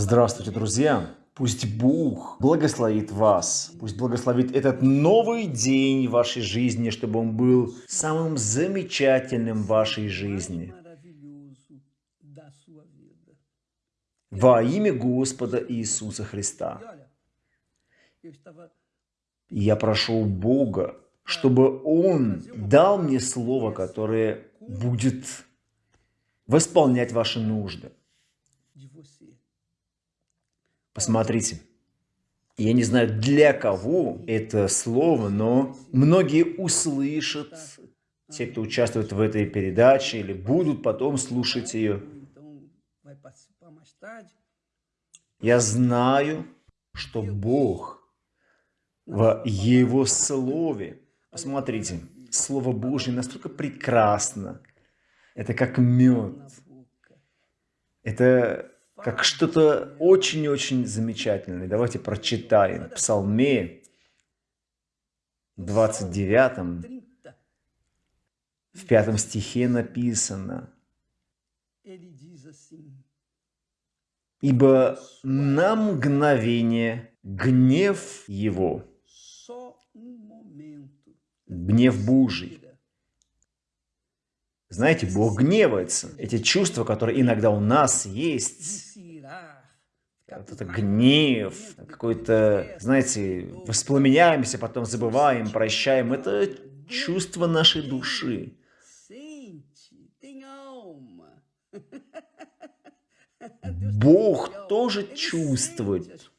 Здравствуйте, друзья! Пусть Бог благословит вас, пусть благословит этот новый день вашей жизни, чтобы он был самым замечательным в вашей жизни. Во имя Господа Иисуса Христа. Я прошу Бога, чтобы Он дал мне слово, которое будет восполнять ваши нужды. Посмотрите. Я не знаю, для кого это слово, но многие услышат, те, кто участвует в этой передаче или будут потом слушать ее. Я знаю, что Бог в Его Слове, посмотрите, Слово Божье настолько прекрасно, это как мед, это как что-то очень-очень замечательное. Давайте прочитаем. В Псалме 29, в пятом стихе написано, «Ибо на мгновение гнев его, гнев Божий, знаете, Бог гневается. Эти чувства, которые иногда у нас есть, это гнев, какой-то, знаете, воспламеняемся, потом забываем, прощаем. Это чувство нашей души. Бог тоже чувствует.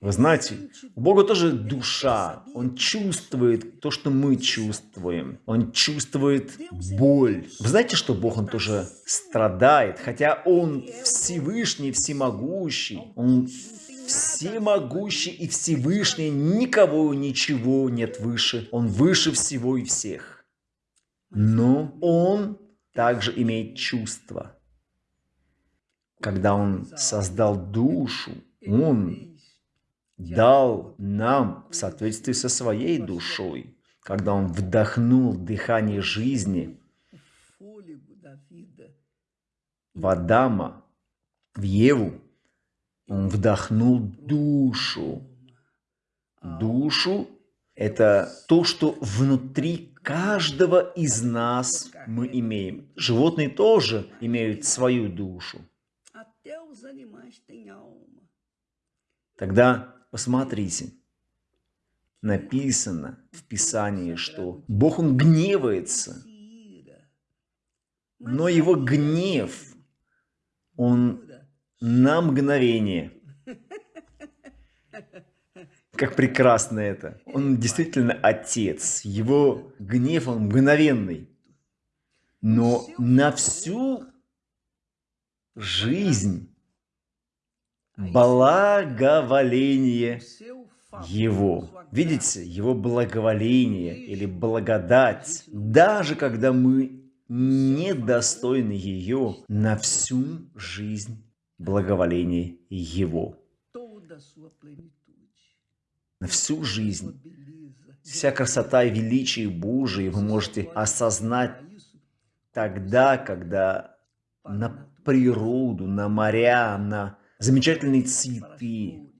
Вы знаете, у Бога тоже душа. Он чувствует то, что мы чувствуем. Он чувствует боль. Вы знаете, что Бог, Он тоже страдает, хотя Он Всевышний, Всемогущий. Он всемогущий и Всевышний, никого, ничего нет выше. Он выше всего и всех. Но Он также имеет чувства. Когда Он создал душу, Он дал нам в соответствии со своей душой, когда Он вдохнул дыхание жизни в Адама, в Еву, Он вдохнул душу. Душу – это то, что внутри каждого из нас мы имеем. Животные тоже имеют свою душу. Тогда Посмотрите, написано в Писании, что Бог, Он гневается, но Его гнев, Он на мгновение. Как прекрасно это. Он действительно Отец. Его гнев, он мгновенный. Но на всю жизнь благоволение Его. Видите, Его благоволение или благодать, даже когда мы недостойны ее на всю жизнь благоволение Его. На всю жизнь. Вся красота и величие Божие вы можете осознать тогда, когда на природу, на моря, на замечательные цветы.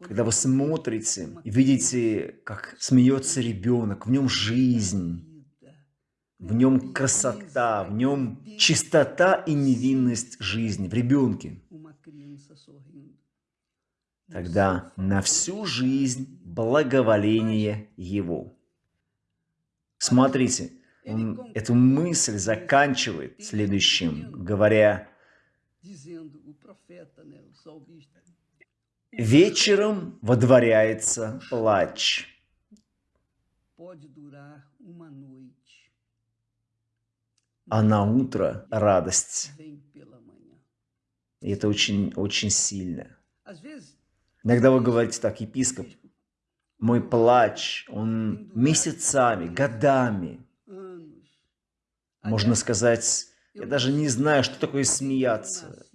Когда вы смотрите и видите, как смеется ребенок, в нем жизнь, в нем красота, в нем чистота и невинность жизни, в ребенке. Тогда на всю жизнь благоволение Его. Смотрите, он эту мысль заканчивает следующим, говоря, Вечером водворяется плач. А на утро радость. И это очень, очень сильно. Иногда вы говорите так, епископ, мой плач, он месяцами, годами. Можно сказать, я даже не знаю, что такое смеяться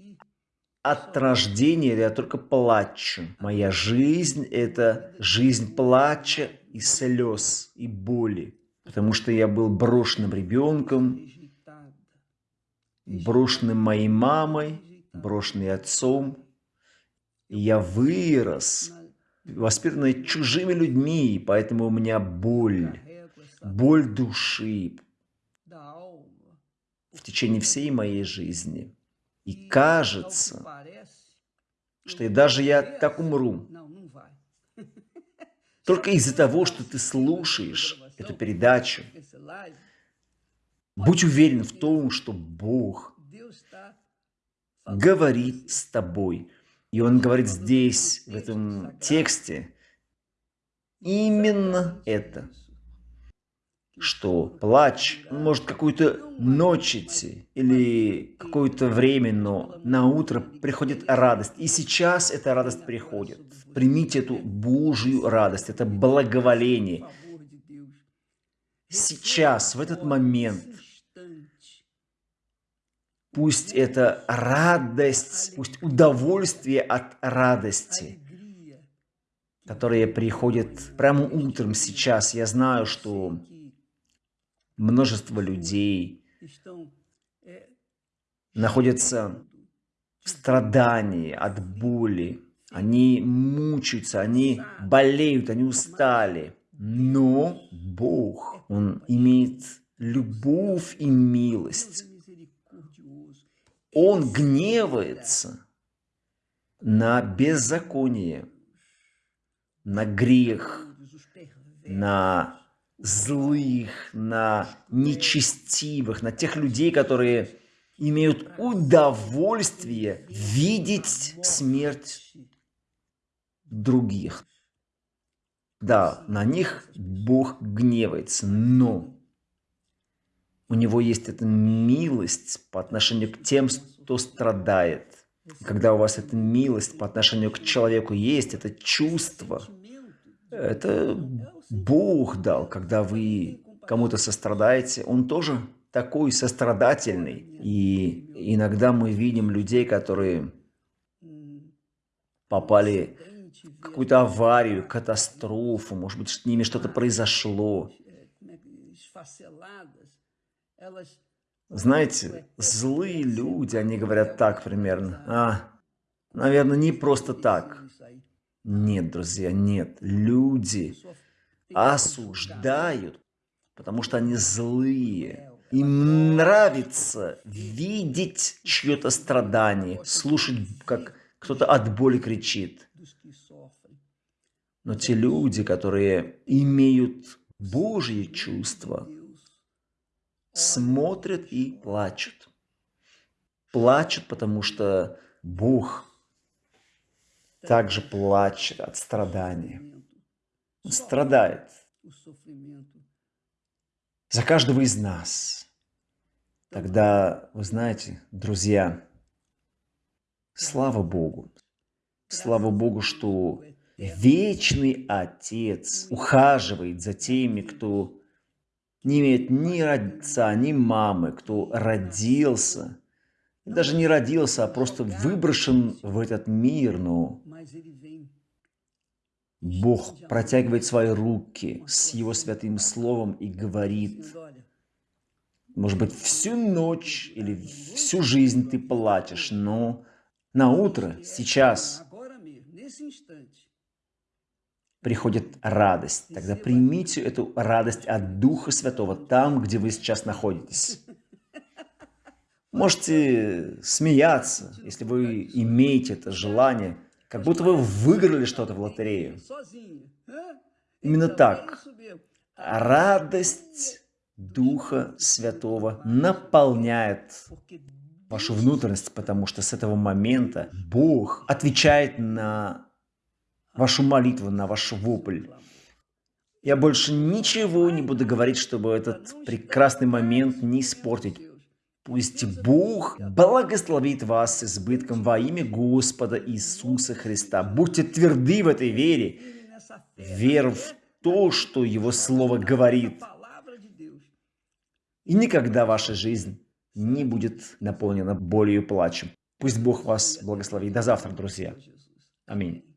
от рождения я только плачу. Моя жизнь – это жизнь плача и слез, и боли. Потому что я был брошенным ребенком. брошенный моей мамой, брошенный отцом. Я вырос, воспитанный чужими людьми, поэтому у меня боль, боль души в течение всей моей жизни. И кажется, что даже я так умру, только из-за того, что ты слушаешь эту передачу. Будь уверен в том, что Бог говорит с тобой. И Он говорит здесь, в этом тексте, именно это что плач может какую-то ночь идти или какое-то время, но на утро приходит радость. И сейчас эта радость приходит. Примите эту Божью радость, это благоволение. Сейчас, в этот момент, пусть это радость, пусть удовольствие от радости, которое приходит прямо утром сейчас. Я знаю, что множество людей находятся в страдании от боли. Они мучаются, они болеют, они устали. Но Бог, Он имеет любовь и милость. Он гневается на беззаконие, на грех, на злых, на нечестивых, на тех людей, которые имеют удовольствие видеть смерть других. Да, на них Бог гневается, но у него есть эта милость по отношению к тем, кто страдает. Когда у вас эта милость по отношению к человеку есть, это чувство, это Бог дал, когда вы кому-то сострадаете, Он тоже такой сострадательный. И иногда мы видим людей, которые попали в какую-то аварию, катастрофу, может быть, с ними что-то произошло. Знаете, злые люди, они говорят так примерно. А, наверное, не просто так. Нет, друзья, нет. Люди осуждают, потому что они злые. Им нравится видеть чье-то страдание, слушать, как кто-то от боли кричит. Но те люди, которые имеют Божьи чувства, смотрят и плачут. Плачут, потому что Бог также плачет от страдания. Он страдает за каждого из нас. Тогда, вы знаете, друзья, слава Богу, слава Богу, что вечный Отец ухаживает за теми, кто не имеет ни отца, ни мамы, кто родился, даже не родился, а просто выброшен в этот мир, но Бог протягивает свои руки с Его святым словом и говорит, может быть, всю ночь или всю жизнь ты плачешь, но на утро, сейчас, приходит радость. Тогда примите эту радость от Духа Святого там, где вы сейчас находитесь. Можете смеяться, если вы имеете это желание – как будто вы выиграли что-то в лотерею. Именно так. Радость Духа Святого наполняет вашу внутренность, потому что с этого момента Бог отвечает на вашу молитву, на ваш вопль. Я больше ничего не буду говорить, чтобы этот прекрасный момент не испортить. Пусть Бог благословит вас с избытком во имя Господа Иисуса Христа. Будьте тверды в этой вере, вер в то, что Его Слово говорит. И никогда ваша жизнь не будет наполнена болью и плачем. Пусть Бог вас благословит. До завтра, друзья. Аминь.